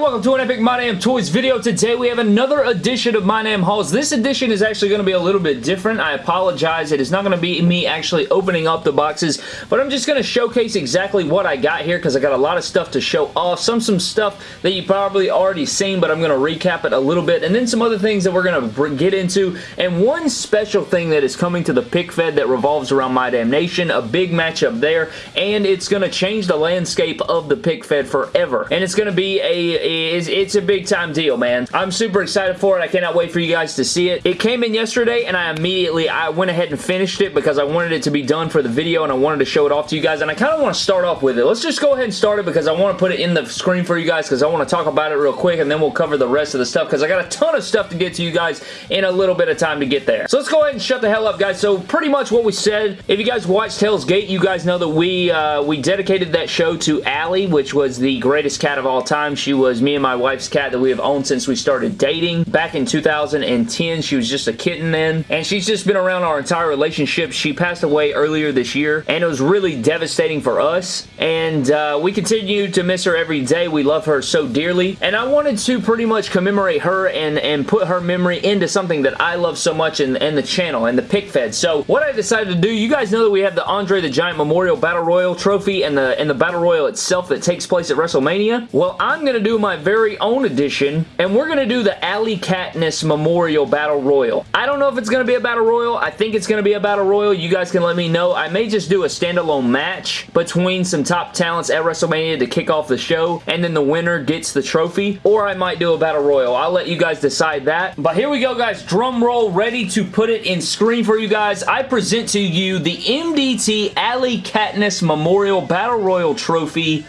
welcome to an Epic My Damn Toys video. Today we have another edition of My Damn Hauls. This edition is actually going to be a little bit different. I apologize. It is not going to be me actually opening up the boxes, but I'm just going to showcase exactly what I got here because I got a lot of stuff to show off. Some some stuff that you probably already seen, but I'm going to recap it a little bit, and then some other things that we're going to get into, and one special thing that is coming to the pick fed that revolves around My Damn Nation, a big matchup there, and it's going to change the landscape of the pick fed forever, and it's going to be a it's, it's a big time deal, man. I'm super excited for it. I cannot wait for you guys to see it. It came in yesterday and I immediately, I went ahead and finished it because I wanted it to be done for the video and I wanted to show it off to you guys and I kind of want to start off with it. Let's just go ahead and start it because I want to put it in the screen for you guys because I want to talk about it real quick and then we'll cover the rest of the stuff because I got a ton of stuff to get to you guys in a little bit of time to get there. So let's go ahead and shut the hell up, guys. So pretty much what we said, if you guys watched Hell's Gate, you guys know that we, uh, we dedicated that show to Allie, which was the greatest cat of all time. She was me and my wife's cat that we have owned since we started dating. Back in 2010, she was just a kitten then, and she's just been around our entire relationship. She passed away earlier this year, and it was really devastating for us, and uh, we continue to miss her every day. We love her so dearly, and I wanted to pretty much commemorate her and, and put her memory into something that I love so much in, in the channel, and the pick fed. So what I decided to do, you guys know that we have the Andre the Giant Memorial Battle Royal trophy and the, and the Battle Royal itself that takes place at WrestleMania. Well, I'm going to do my very own edition, and we're going to do the Alley Katniss Memorial Battle Royal. I don't know if it's going to be a Battle Royal. I think it's going to be a Battle Royal. You guys can let me know. I may just do a standalone match between some top talents at WrestleMania to kick off the show, and then the winner gets the trophy, or I might do a Battle Royal. I'll let you guys decide that. But here we go, guys. Drum roll, ready to put it in screen for you guys. I present to you the MDT Alley Katniss Memorial Battle Royal Trophy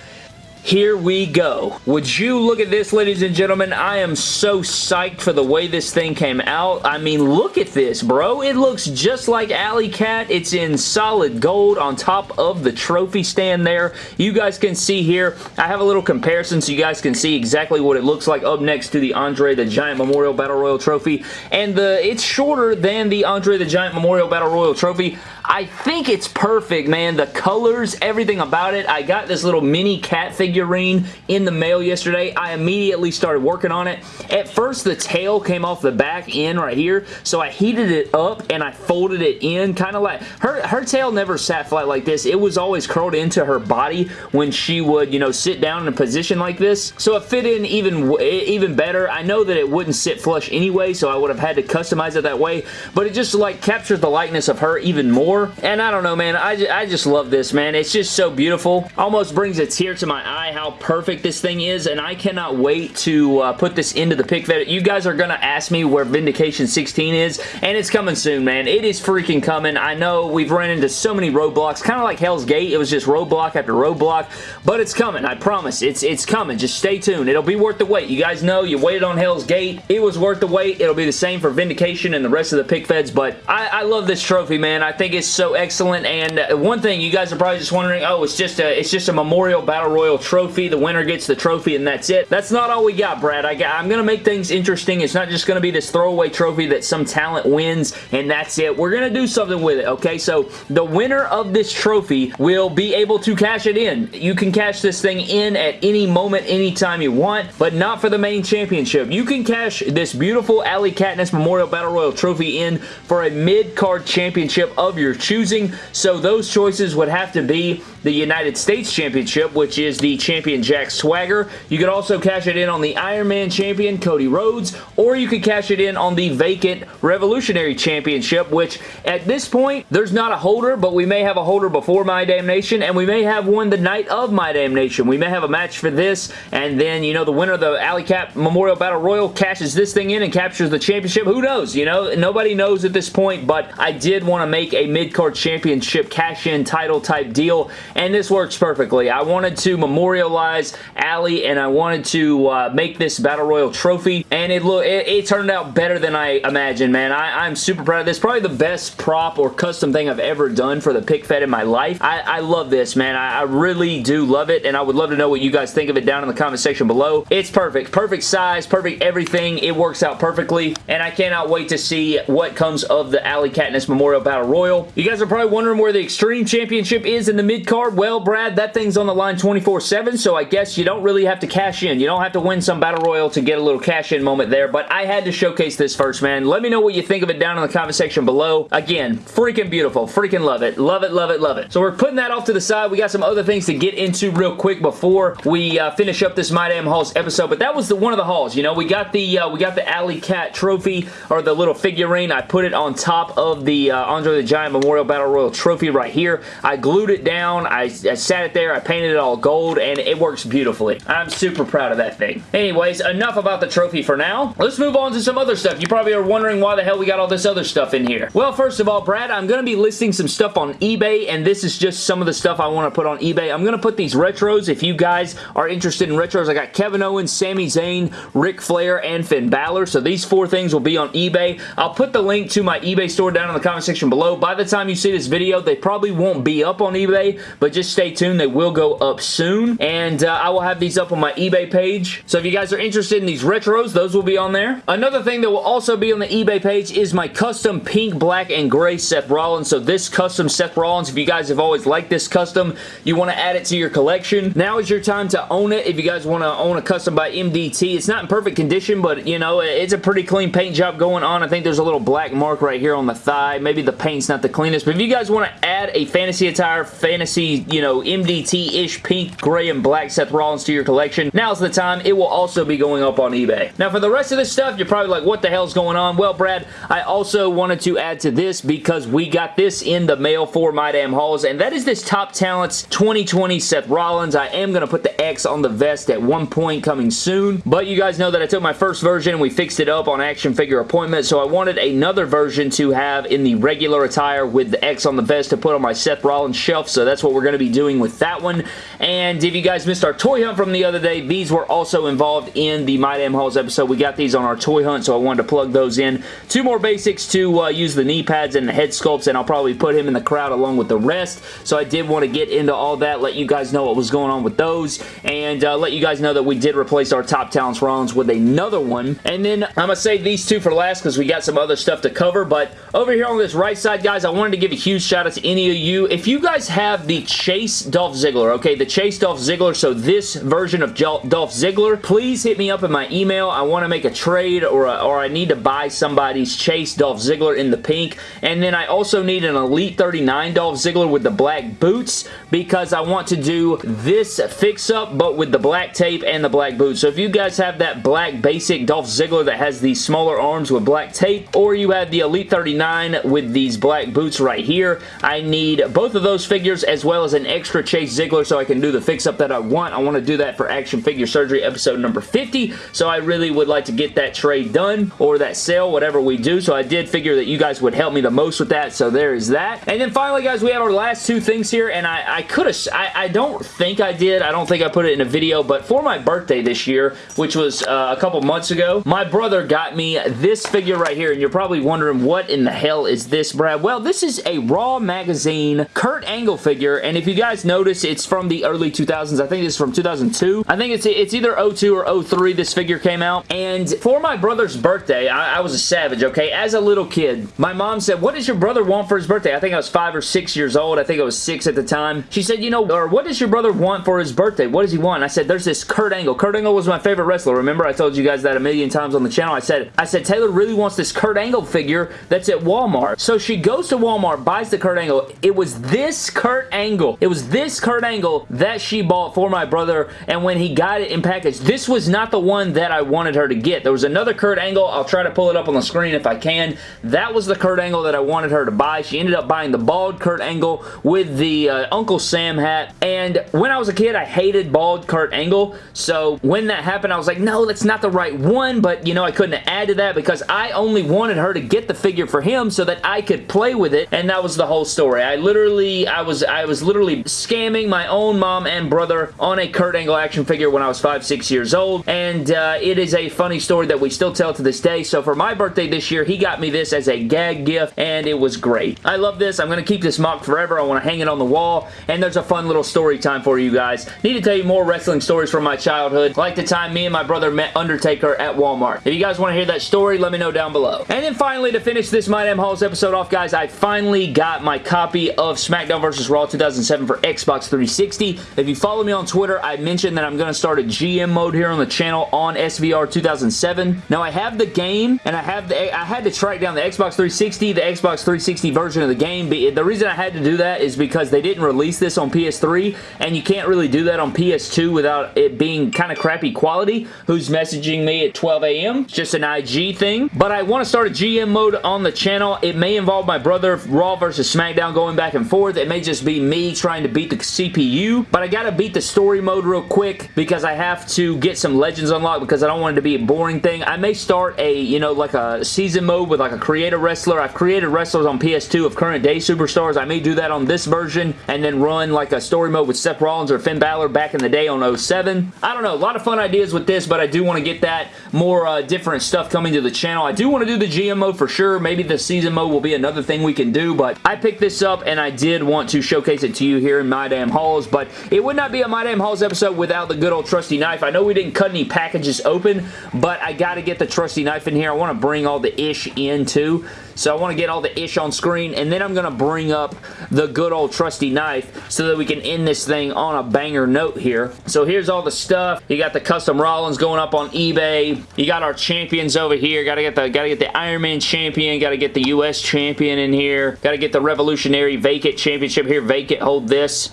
here we go. Would you look at this, ladies and gentlemen? I am so psyched for the way this thing came out. I mean, look at this, bro. It looks just like Alley Cat. It's in solid gold on top of the trophy stand there. You guys can see here, I have a little comparison so you guys can see exactly what it looks like up next to the Andre the Giant Memorial Battle Royal Trophy. And the it's shorter than the Andre the Giant Memorial Battle Royal Trophy. I think it's perfect, man. The colors, everything about it. I got this little mini cat figurine in the mail yesterday. I immediately started working on it. At first, the tail came off the back end right here, so I heated it up and I folded it in, kind of like... Her, her tail never sat flat like this. It was always curled into her body when she would, you know, sit down in a position like this. So it fit in even, even better. I know that it wouldn't sit flush anyway, so I would have had to customize it that way, but it just, like, captures the likeness of her even more and I don't know, man. I, I just love this, man. It's just so beautiful. Almost brings a tear to my eye how perfect this thing is, and I cannot wait to uh, put this into the pick fed. You guys are going to ask me where Vindication 16 is, and it's coming soon, man. It is freaking coming. I know we've ran into so many roadblocks, kind of like Hell's Gate. It was just roadblock after roadblock, but it's coming. I promise. It's, it's coming. Just stay tuned. It'll be worth the wait. You guys know you waited on Hell's Gate. It was worth the wait. It'll be the same for Vindication and the rest of the pick feds, but I, I love this trophy, man. I think it's so excellent. And uh, one thing you guys are probably just wondering, oh, it's just a it's just a Memorial Battle Royal trophy. The winner gets the trophy and that's it. That's not all we got, Brad. I got, I'm going to make things interesting. It's not just going to be this throwaway trophy that some talent wins and that's it. We're going to do something with it, okay? So the winner of this trophy will be able to cash it in. You can cash this thing in at any moment, anytime you want, but not for the main championship. You can cash this beautiful Alley Katniss Memorial Battle Royal trophy in for a mid-card championship of your choosing. So those choices would have to be the United States Championship, which is the champion Jack Swagger. You could also cash it in on the Iron Man champion Cody Rhodes, or you could cash it in on the vacant Revolutionary Championship, which at this point, there's not a holder, but we may have a holder before My Damn Nation, and we may have one the night of My Damn Nation. We may have a match for this, and then, you know, the winner of the Alley Cat Memorial Battle Royal cashes this thing in and captures the championship. Who knows? You know, nobody knows at this point, but I did want to make a mid-card championship cash-in title type deal, and this works perfectly. I wanted to memorialize Ali, and I wanted to uh, make this Battle Royal trophy, and it, look, it, it turned out better than I imagined, man. I, am super proud of this. Probably the best prop or custom thing I've ever done for the pick fed in my life. I, I love this, man. I, I really do love it, and I would love to know what you guys think of it down in the comment section below. It's perfect. Perfect size, perfect everything. It works out perfectly, and I cannot wait to see what comes of the Alley Katniss Memorial Battle Royal. You guys are probably wondering where the Extreme Championship is in the mid-card. Well, Brad, that thing's on the line 24-7, so I guess you don't really have to cash in. You don't have to win some Battle Royal to get a little cash-in moment there, but I had to showcase this first, man. Let me know what you think of it down in the comment section below. Again, freaking beautiful. Freaking love it. Love it, love it, love it. So we're putting that off to the side. We got some other things to get into real quick before we uh, finish up this My Damn Hauls episode, but that was the one of the hauls. You know, we got the uh, we got the Alley Cat trophy, or the little figurine. I put it on top of the uh, Andre the Giant Memorial Battle Royal trophy right here. I glued it down. I, I sat it there. I painted it all gold, and it works beautifully. I'm super proud of that thing. Anyways, enough about the trophy for now. Let's move on to some other stuff. You probably are wondering why the hell we got all this other stuff in here. Well, first of all, Brad, I'm going to be listing some stuff on eBay, and this is just some of the stuff I want to put on eBay. I'm going to put these retros. If you guys are interested in retros, I got Kevin Owens, Sami Zayn, Ric Flair, and Finn Balor. So these four things will be on eBay. I'll put the link to my eBay store down in the comment section below. By the time you see this video, they probably won't be up on eBay, but just stay tuned. They will go up soon, and uh, I will have these up on my eBay page. So if you guys are interested in these retros, those will be on there. Another thing that will also be on the eBay page is my custom pink, black, and gray Seth Rollins. So this custom Seth Rollins, if you guys have always liked this custom, you want to add it to your collection. Now is your time to own it if you guys want to own a custom by MDT. It's not in perfect condition, but you know, it's a pretty clean paint job going on. I think there's a little black mark right here on the thigh. Maybe the paint's not the but if you guys want to add a fantasy attire, fantasy, you know, MDT-ish pink, gray, and black Seth Rollins to your collection, now's the time. It will also be going up on eBay. Now, for the rest of this stuff, you're probably like, what the hell's going on? Well, Brad, I also wanted to add to this because we got this in the mail for My Damn Hauls, and that is this Top Talents 2020 Seth Rollins. I am going to put the X on the vest at one point coming soon, but you guys know that I took my first version and we fixed it up on Action Figure Appointment, so I wanted another version to have in the regular attire with the X on the vest to put on my Seth Rollins shelf, so that's what we're going to be doing with that one. And if you guys missed our toy hunt from the other day, these were also involved in the My Damn Hauls episode. We got these on our toy hunt, so I wanted to plug those in. Two more basics to uh, use the knee pads and the head sculpts, and I'll probably put him in the crowd along with the rest. So I did want to get into all that, let you guys know what was going on with those, and uh, let you guys know that we did replace our Top Talents Rollins with another one. And then I'm going to save these two for last because we got some other stuff to cover, but over here on this right side, guys, I wanted to give a huge shout out to any of you. If you guys have the Chase Dolph Ziggler, okay, the Chase Dolph Ziggler, so this version of Dolph Ziggler, please hit me up in my email. I want to make a trade or, a, or I need to buy somebody's Chase Dolph Ziggler in the pink. And then I also need an Elite 39 Dolph Ziggler with the black boots because I want to do this fix-up but with the black tape and the black boots. So if you guys have that black basic Dolph Ziggler that has these smaller arms with black tape or you have the Elite 39 with these black boots right here, I need both of those figures as well as an extra Chase Ziggler so I can do the fix-up that I want. I want to do that for Action Figure Surgery episode number 50, so I really would like to get that trade done or that sale, whatever we do, so I did figure that you guys would help me the most with that, so there is that. And then finally, guys, we have our last two things here, and I, I could have, I, I don't think I did, I don't think I put it in a video, but for my birthday this year, which was uh, a couple months ago, my brother got me this figure right here, and you're probably wondering what in the hell is this, Brad? Well, this is a Raw Magazine Kurt Angle figure, and if you guys notice, it's from the early 2000s. I think it's from 2002. I think it's, it's either 02 or 03 this figure came out, and for my brother's birthday, I, I was a savage, okay? As a little kid, my mom said, what does your brother want for his birthday? I think I was five or six years old. I think I was six at the time. She said, you know, or what does your brother want for his birthday? What does he want? I said, there's this Kurt Angle. Kurt Angle was my favorite wrestler. Remember I told you guys that a million times on the channel? I said, I said, Taylor really wants this Kurt Angle figure that's at Walmart. So she goes to Walmart, buys the Kurt Angle. It was this Kurt Angle. It was this Kurt Angle that she bought for my brother, and when he got it in package, this was not the one that I wanted her to get. There was another Kurt Angle. I'll try to pull it up on the screen if I can. That was the Kurt Angle that I wanted her to buy. She ended up buying the bald Kurt Angle with the uh, Uncle Sam hat, and when I was a kid, I hated bald Kurt Angle, so when that happened, I was like, no, that's not the right one, but, you know, I couldn't add to that because I only wanted her to get the figure for him so that I could play with it, and that was the whole story. I literally, I was, I was literally scamming my own mom and brother on a Kurt Angle action figure when I was five, six years old, and uh, it is a funny story that we still tell to this day, so for my birthday this year, he got me this as a gag gift, and it was great. I love this. I'm going to keep this MOC forever. I want to hang it on the wall, and there's a fun little story time for you guys. Need to tell you more wrestling stories from my childhood, like the time me and my brother met Undertaker at Walmart. If you guys want to hear that story, let me know down below. And then finally, to finish this My Damn Hauls episode off, guys, I finally got my copy of SmackDown vs. Raw 2007 for Xbox 360. If you follow me on Twitter, I mentioned that I'm going to start a GM mode here on the channel on SVR 2007. Now, I have the game, and I have the I had to track down the Xbox 360, the Xbox 360 version of the game. The reason I had to do that is because they didn't release this on PS3, and you can't really do that on PS2 without it being kind of crappy quality. Who's messaging me at 12 a.m.? It's just an IG thing. But I want to start a GM mode on the channel. It may involve my brother, Raw versus SmackDown going back and forth. It may just be me trying to beat the CPU, but I gotta beat the story mode real quick because I have to get some legends unlocked because I don't want it to be a boring thing. I may start a, you know, like a season mode with like a creator wrestler. I've created wrestlers on PS2 of current day superstars. I may do that on this version and then run like a story mode with Seth Rollins or Finn Balor back in the day on 07. I don't know. A lot of fun ideas with this, but I do want to get that more uh, different stuff coming to the channel. I do want to do the GM mode for sure. Maybe the season mode will be another thing we can do, but I picked this up and I did want to showcase it to you here in My Damn Hauls, but it would not be a My Damn Hauls episode without the good old trusty knife. I know we didn't cut any packages open, but I got to get the trusty knife in here. I want to bring all the ish in too. So I want to get all the ish on screen, and then I'm going to bring up the good old trusty knife so that we can end this thing on a banger note here. So here's all the stuff. You got the custom Rollins going up on eBay. You got our champions over here. Got to get the got to get the Iron Man champion. Got to get the U.S. champion in here. Got to get the Revolutionary Vacant Championship here. Vacant, hold this.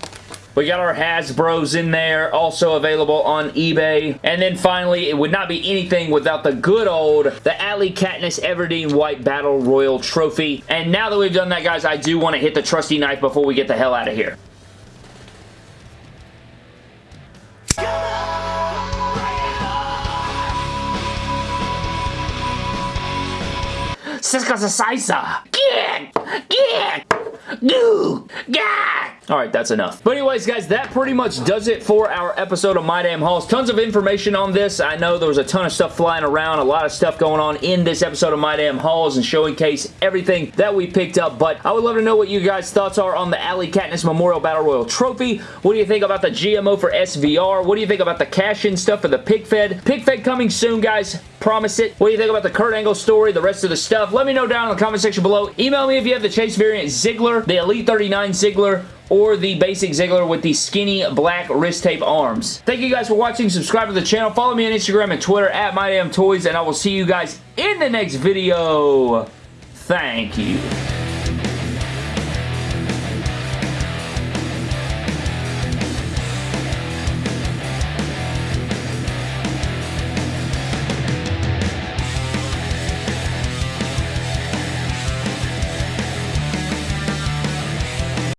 We got our Hasbros in there, also available on eBay. And then finally, it would not be anything without the good old, the Allie Katniss Everdeen White Battle Royal Trophy. And now that we've done that, guys, I do want to hit the trusty knife before we get the hell out of here. Siska Saisa! Get! Get! Goo! Gah! Alright, that's enough. But anyways, guys, that pretty much does it for our episode of My Damn Hauls. Tons of information on this. I know there was a ton of stuff flying around, a lot of stuff going on in this episode of My Damn Hauls and showing case everything that we picked up, but I would love to know what you guys' thoughts are on the Allie Katniss Memorial Battle Royal Trophy. What do you think about the GM mode for SVR? What do you think about the cash-in stuff for the Pick Fed? Pick Fed coming soon, guys. Promise it. What do you think about the Kurt Angle story, the rest of the stuff? Let me know down in the comment section below. Email me if you have the Chase variant Ziggler, the Elite 39 Ziggler, or the basic Ziggler with the skinny black wrist tape arms. Thank you guys for watching. Subscribe to the channel. Follow me on Instagram and Twitter at MyDamnToys, and I will see you guys in the next video. Thank you.